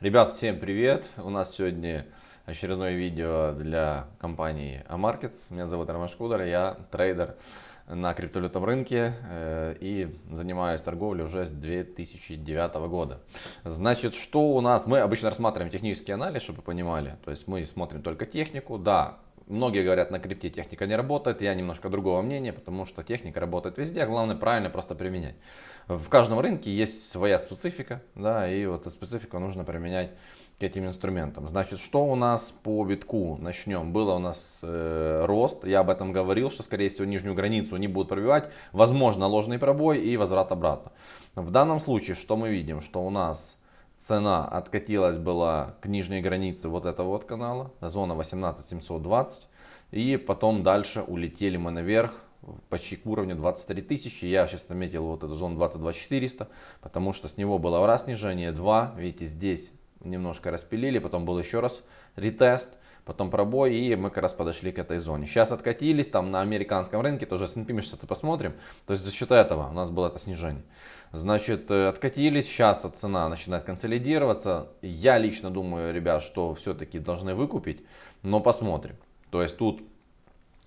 Ребят, всем привет! У нас сегодня очередное видео для компании Amarkets. Меня зовут Роман Шкудер, я трейдер на криптовалютном рынке э, и занимаюсь торговлей уже с 2009 года. Значит, что у нас? Мы обычно рассматриваем технический анализ, чтобы вы понимали. То есть мы смотрим только технику. Да, Многие говорят, на крипте техника не работает, я немножко другого мнения, потому что техника работает везде, главное правильно просто применять. В каждом рынке есть своя специфика, да, и вот эту специфику нужно применять к этим инструментам. Значит, что у нас по битку? Начнем. Было у нас э, рост, я об этом говорил, что скорее всего нижнюю границу не будут пробивать, возможно ложный пробой и возврат обратно. В данном случае, что мы видим, что у нас цена откатилась была к нижней границе вот этого вот канала, зона 18720. И потом дальше улетели мы наверх, почти к уровню 23 тысячи. Я сейчас наметил вот эту зону 22400, потому что с него было раз снижение, два. Видите, здесь немножко распилили, потом был еще раз ретест потом пробой, и мы как раз подошли к этой зоне. Сейчас откатились, там на американском рынке, тоже S&P мы сейчас это посмотрим, то есть за счет этого у нас было это снижение. Значит, э, откатились, сейчас цена начинает консолидироваться. Я лично думаю, ребят, что все-таки должны выкупить, но посмотрим. То есть тут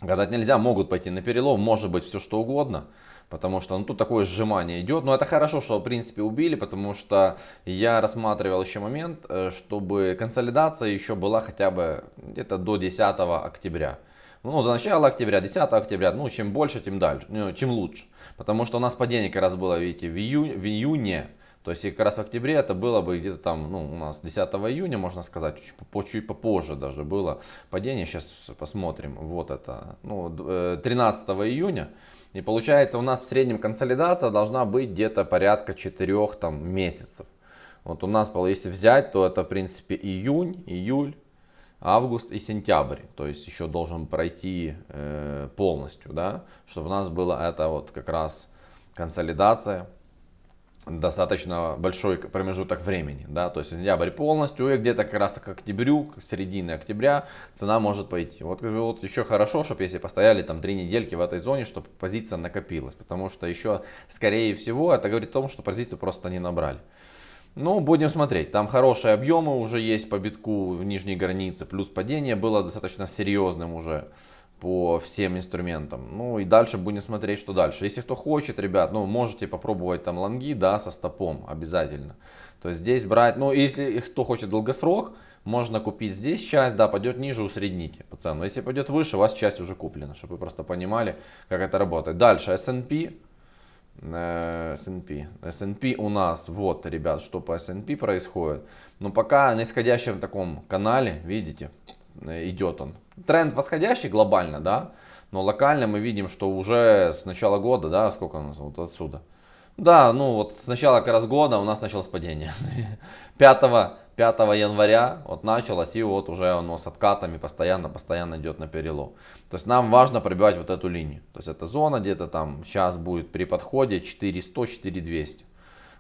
гадать нельзя, могут пойти на перелом, может быть все что угодно. Потому что ну, тут такое сжимание идет. Но это хорошо, что в принципе убили, потому что я рассматривал еще момент, э, чтобы консолидация еще была хотя бы где-то до 10 октября. Ну, до начала октября, 10 октября, ну, чем больше, тем дальше, ну, чем лучше. Потому что у нас падение как раз было, видите, в, июне, в июне. То есть, как раз в октябре это было бы где-то там, ну, у нас 10 июня, можно сказать, чуть, чуть попозже даже было падение. Сейчас посмотрим. Вот это, ну, 13 э, июня. И получается у нас в среднем консолидация должна быть где-то порядка 4 там, месяцев. Вот у нас, если взять, то это в принципе июнь, июль, август и сентябрь. То есть еще должен пройти э, полностью, да, чтобы у нас была это вот как раз консолидация достаточно большой промежуток времени, да, то есть сентябрь полностью и где-то как раз к октябрю, к середине октября цена может пойти. Вот, вот еще хорошо, чтобы если постояли там три недельки в этой зоне, чтобы позиция накопилась, потому что еще скорее всего это говорит о том, что позицию просто не набрали. Ну, будем смотреть. Там хорошие объемы уже есть по битку в нижней границе, плюс падение было достаточно серьезным уже по всем инструментам. Ну и дальше будем смотреть, что дальше. Если кто хочет, ребят, ну можете попробовать там лонги, да, со стопом обязательно. То есть здесь брать, ну если кто хочет долгосрок, можно купить здесь часть, да, пойдет ниже, усредните по цену. Если пойдет выше, у вас часть уже куплена, чтобы вы просто понимали, как это работает. Дальше S&P. S&P. S&P у нас, вот, ребят, что по S&P происходит. Но пока на исходящем таком канале, видите, Э, идет он. Тренд восходящий глобально, да, но локально мы видим, что уже с начала года, да, сколько у нас вот отсюда. Да, ну вот с начала как раз года у нас началось падение. 5, 5 января вот началось и вот уже оно с откатами постоянно, постоянно идет на перелом. То есть нам важно пробивать вот эту линию. То есть эта зона где-то там сейчас будет при подходе 4100, 4200.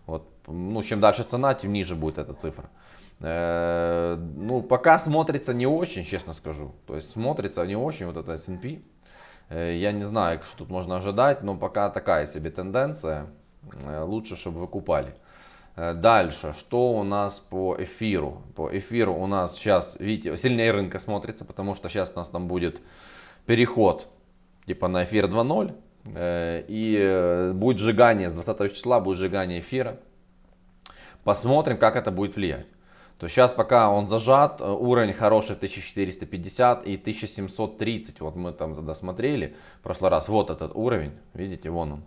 Вот, ну чем дальше цена, тем ниже будет эта цифра. Э, ну, пока смотрится не очень, честно скажу. То есть смотрится не очень вот это S&P. Э, я не знаю, что тут можно ожидать, но пока такая себе тенденция. Э, лучше, чтобы вы купали. Дальше, что у нас по эфиру? По эфиру у нас сейчас, видите, сильнее рынка смотрится, потому что сейчас у нас там будет переход типа на эфир 2.0. И будет сжигание, с 20 числа будет сжигание эфира. Посмотрим, как это будет влиять то сейчас пока он зажат, э, уровень хороший 1450 и 1730. Вот мы там тогда смотрели в прошлый раз. Вот этот уровень, видите, вон он.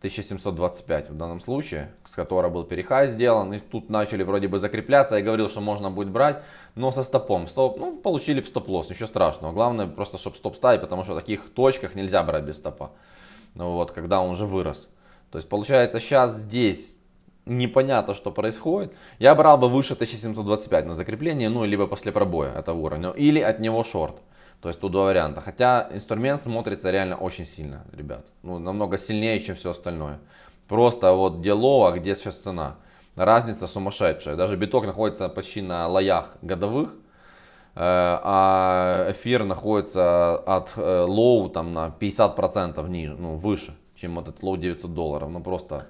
1725 в данном случае, с которого был перехай сделан. И тут начали вроде бы закрепляться. Я говорил, что можно будет брать, но со стопом. Стоп, ну, получили стоп-лосс, ничего страшного. Главное просто, чтобы стоп ставить, потому что в таких точках нельзя брать без стопа. Ну, вот, когда он уже вырос. То есть получается сейчас здесь непонятно, что происходит. Я брал бы выше 1725 на закрепление, ну, либо после пробоя этого уровня, или от него шорт. То есть тут два варианта. Хотя инструмент смотрится реально очень сильно, ребят. Ну, намного сильнее, чем все остальное. Просто вот где low, а где сейчас цена. Разница сумасшедшая. Даже биток находится почти на лоях годовых. Э, а эфир находится от э, low там на 50% ниже, ну, выше, чем вот этот low 900 долларов. Ну просто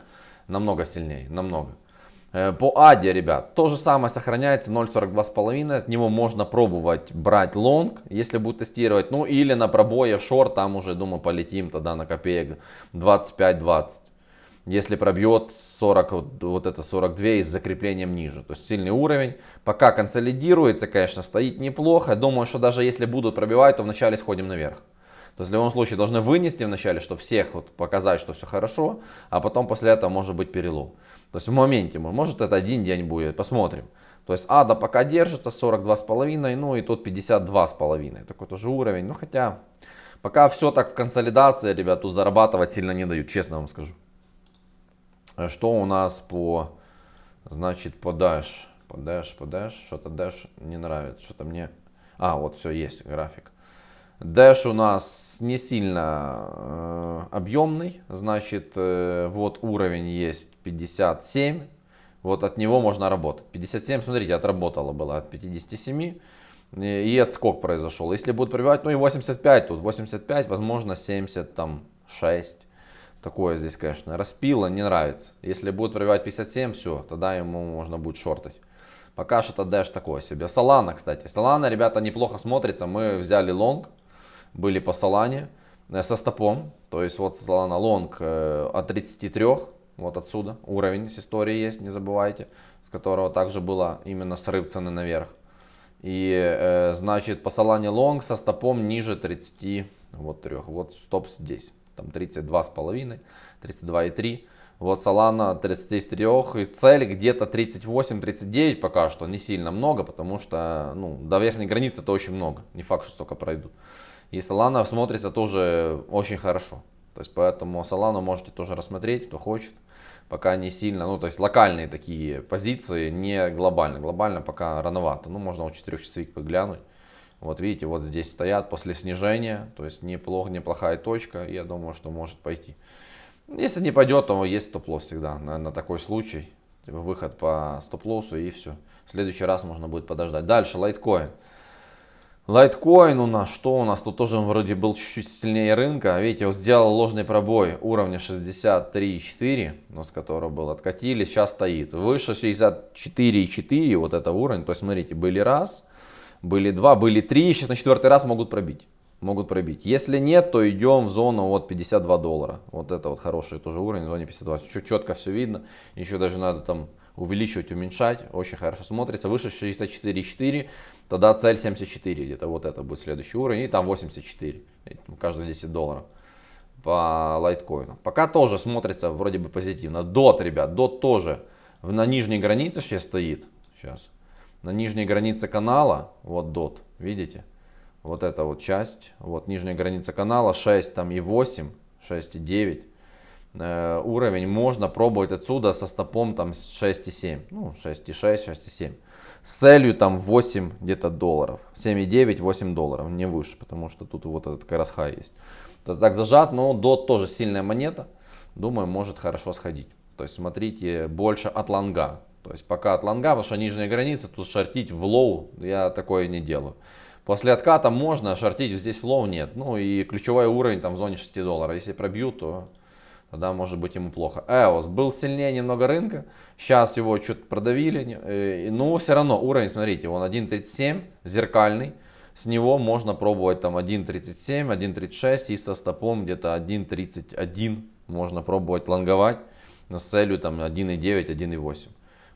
намного сильнее, намного. Э, по Аде, ребят, то же самое сохраняется 0.42,5. От него можно пробовать брать лонг, если будет тестировать. Ну или на пробое в шорт, там уже, думаю, полетим тогда на копеек 25-20. Если пробьет 40, вот, вот это 42 и с закреплением ниже. То есть сильный уровень. Пока консолидируется, конечно, стоит неплохо. Думаю, что даже если будут пробивать, то вначале сходим наверх. То есть в любом случае должны вынести вначале, чтобы всех вот показать, что все хорошо, а потом после этого может быть перелом. То есть в моменте, может это один день будет, посмотрим. То есть ада пока держится 42,5, ну и тут 52,5. Такой тоже уровень. Ну хотя пока все так в консолидации, ребят, тут зарабатывать сильно не дают, честно вам скажу. А что у нас по, значит, по Dash? По Dash, по Dash, что-то Dash не нравится, что-то мне... А, вот все, есть график. Dash у нас не сильно э, объемный, значит, э, вот уровень есть 57, вот от него можно работать. 57, смотрите, отработало было от 57 и отскок произошел. Если будет пробивать, ну и 85 тут, 85, возможно 76. Такое здесь, конечно, распило, не нравится. Если будет пробивать 57, все, тогда ему можно будет шортать. Пока что-то Dash такое себе. Солана, кстати. Солана, ребята, неплохо смотрится. Мы взяли лонг были по Солане э, со стопом. То есть вот Solana Long э, от 33, вот отсюда уровень с историей есть, не забывайте, с которого также было именно срыв цены наверх. И э, значит по Solana Long со стопом ниже 30, вот 3, вот стоп здесь, там 32,5, 32,3. Вот Solana 33 и цель где-то 38-39 пока что, не сильно много, потому что ну, до верхней границы это очень много, не факт, что столько пройдут. И Solana смотрится тоже очень хорошо. То есть поэтому Solana можете тоже рассмотреть, кто хочет. Пока не сильно, ну то есть локальные такие позиции, не глобально. Глобально пока рановато. Ну можно у 4 часовик поглянуть. Вот видите, вот здесь стоят после снижения. То есть неплохо, неплохая точка. Я думаю, что может пойти. Если не пойдет, то есть стоп-лосс всегда на, на такой случай. Типа выход по стоп-лоссу и все. В следующий раз можно будет подождать. Дальше, лайткоин. Лайткоин у нас, что у нас? Тут тоже он вроде был чуть-чуть сильнее рынка. Видите, он сделал ложный пробой уровня 63,4, но с которого был откатили, сейчас стоит. Выше 64,4, вот это уровень. То есть, смотрите, были раз, были два, были три, сейчас на четвертый раз могут пробить. Могут пробить. Если нет, то идем в зону вот 52 доллара. Вот это вот хороший тоже уровень, в зоне 52. Чуть четко все видно. Еще даже надо там увеличивать, уменьшать. Очень хорошо смотрится. Выше 64,4 Тогда цель 74 где-то, вот это будет следующий уровень, и там 84, каждые 10 долларов по лайткоину. Пока тоже смотрится вроде бы позитивно. Дот, ребят, дот тоже на нижней границе сейчас стоит. Сейчас. На нижней границе канала, вот дот, видите? Вот эта вот часть, вот нижняя граница канала 6 там и 8, 6 и 9 э, уровень. Можно пробовать отсюда со стопом там 6 и 7, ну 6 и 6, 6 и 7 с целью там 8 где-то долларов. 7,9-8 долларов, не выше, потому что тут вот этот как раз хай есть. То так зажат, но DOT тоже сильная монета. Думаю, может хорошо сходить. То есть смотрите больше от лонга. То есть пока от лонга, потому что нижняя граница, тут шортить в low я такое не делаю. После отката можно, шортить здесь в low нет. Ну и ключевой уровень там в зоне 6 долларов. Если пробью, то тогда может быть ему плохо. EOS был сильнее немного рынка, сейчас его что-то продавили, э, но все равно уровень, смотрите, он 1.37, зеркальный, с него можно пробовать там 1.37, 1.36 и со стопом где-то 1.31 можно пробовать лонговать с целью там 1.9, 1.8.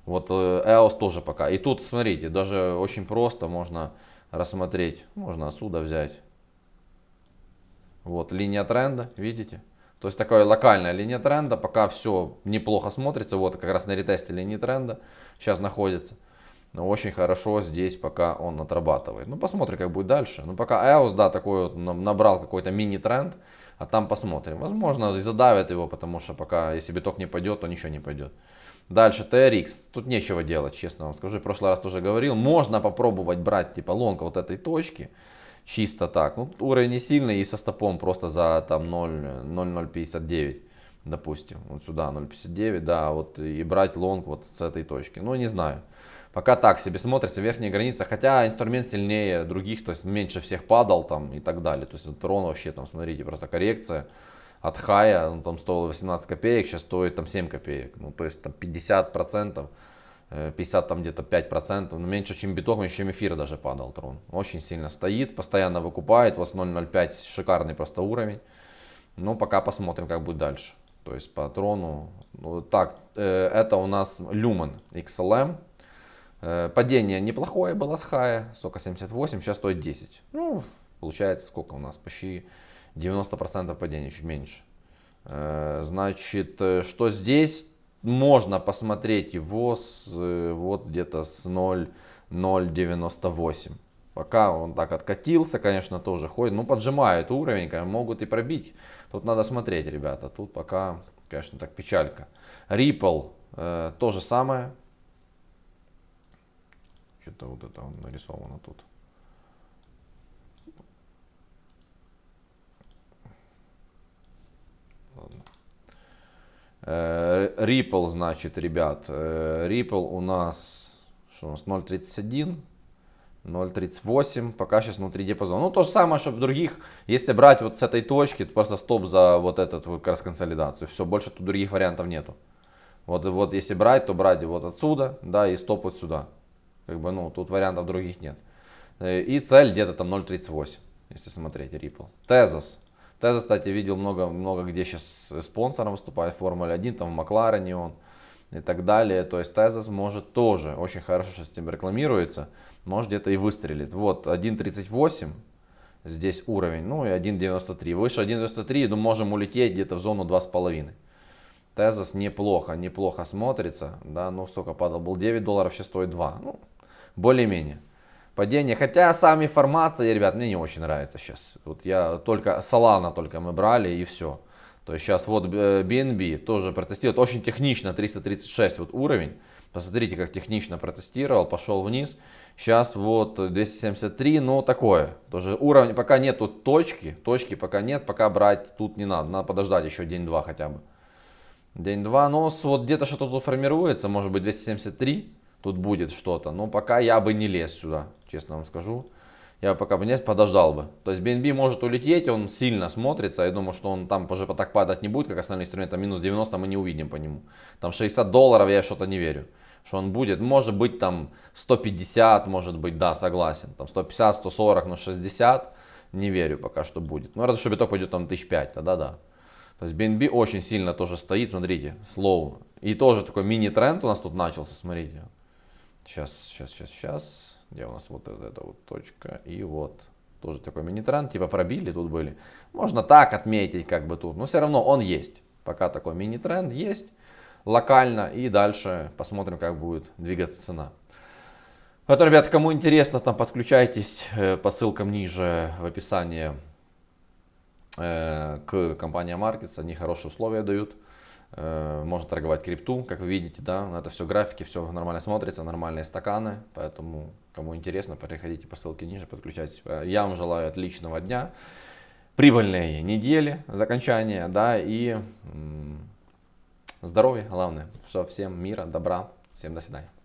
Вот EOS тоже пока. И тут, смотрите, даже очень просто можно рассмотреть, можно отсюда взять. Вот линия тренда, видите? То есть такая локальная линия тренда, пока все неплохо смотрится, вот как раз на ретесте линии тренда сейчас находится. Но очень хорошо здесь пока он отрабатывает. Ну посмотрим как будет дальше. Ну пока EOS, да, такой вот набрал какой-то мини-тренд, а там посмотрим. Возможно задавят его, потому что пока если биток не пойдет, то ничего не пойдет. Дальше TRX, тут нечего делать, честно вам скажу, в прошлый раз тоже говорил. Можно попробовать брать типа лонг вот этой точки чисто так. Ну, уровень не сильный и со стопом просто за там 0,059, допустим. Вот сюда 0,59, да, вот и брать лонг вот с этой точки. Ну, не знаю. Пока так себе смотрится, верхняя граница, хотя инструмент сильнее других, то есть меньше всех падал там и так далее. То есть вот трон вообще там, смотрите, просто коррекция от хая, он там стоил 18 копеек, сейчас стоит там 7 копеек. Ну, то есть там 50 процентов 50 там где-то 5%, но меньше, чем биток, меньше, чем эфир даже падал трон. Очень сильно стоит, постоянно выкупает, у вас 0.05 шикарный просто уровень. Но пока посмотрим, как будет дальше. То есть по трону. Вот так, э, это у нас Lumen XLM. Э, падение неплохое было с хая, сколько 78, сейчас стоит 10. Ну, получается сколько у нас, почти 90% падения, чуть меньше. Э, значит, что здесь? Можно посмотреть его с, э, вот где-то с 0,098. Пока он так откатился, конечно, тоже ходит. Ну, поджимает уровень, могут и пробить. Тут надо смотреть, ребята. Тут пока, конечно, так печалька. Ripple э, то же самое. Что-то вот это он нарисовано тут. Э, Ripple, значит, ребят, э, Ripple у нас, что у нас 0.31, 0.38, пока сейчас внутри диапазона. Ну, то же самое, что в других, если брать вот с этой точки, то просто стоп за вот этот как раз консолидацию. Все, больше тут других вариантов нету. Вот, вот если брать, то брать вот отсюда, да, и стоп вот сюда. Как бы, ну, тут вариантов других нет. Э, и цель где-то там 0.38, если смотреть Ripple. Tezos Теза, кстати, видел много, много где сейчас спонсором выступает в Формуле 1, там в Макларене он и так далее. То есть Тезас может тоже, очень хорошо сейчас этим рекламируется, может где-то и выстрелит. Вот 1.38 здесь уровень, ну и 1.93. Выше 1.93, ну можем улететь где-то в зону 2.5. Тезас неплохо, неплохо смотрится, да, ну сколько падал, был 9 долларов, сейчас стоит 2, ну более-менее падение. Хотя сами формации, ребят, мне не очень нравится сейчас. Вот я только Solana только мы брали и все. То есть сейчас вот BNB э, тоже протестирует. Очень технично, 336 вот уровень. Посмотрите, как технично протестировал, пошел вниз. Сейчас вот 273, но такое. Тоже уровень, пока нету точки, точки пока нет, пока брать тут не надо. Надо подождать еще день-два хотя бы. День-два, но вот где-то что-то тут формируется, может быть 273 тут будет что-то. Но пока я бы не лез сюда, честно вам скажу. Я пока бы не лез, подождал бы. То есть BNB может улететь, он сильно смотрится. Я думаю, что он там уже так падать не будет, как остальные инструменты. Минус 90 мы не увидим по нему. Там 60 долларов я что-то не верю. Что он будет. Может быть там 150, может быть, да, согласен. Там 150, 140, но 60 не верю пока что будет. Ну, разве что биток пойдет там 1005, тогда да. То есть BNB очень сильно тоже стоит, смотрите, слоу. И тоже такой мини-тренд у нас тут начался, смотрите. Сейчас, сейчас, сейчас, сейчас. Где у нас вот эта вот точка? И вот. Тоже такой мини-тренд. Типа пробили тут были. Можно так отметить как бы тут. Но все равно он есть. Пока такой мини-тренд есть. Локально. И дальше посмотрим, как будет двигаться цена. Поэтому, ребята, кому интересно, там подключайтесь э, по ссылкам ниже в описании э, к компании Markets. Они хорошие условия дают. Э, можно торговать крипту, как вы видите, да, это все графики, все нормально смотрится, нормальные стаканы, поэтому кому интересно, переходите по ссылке ниже, подключайтесь. Э, я вам желаю отличного дня, прибыльной недели, закончания, да, и здоровья, главное. Все, всем мира, добра, всем до свидания.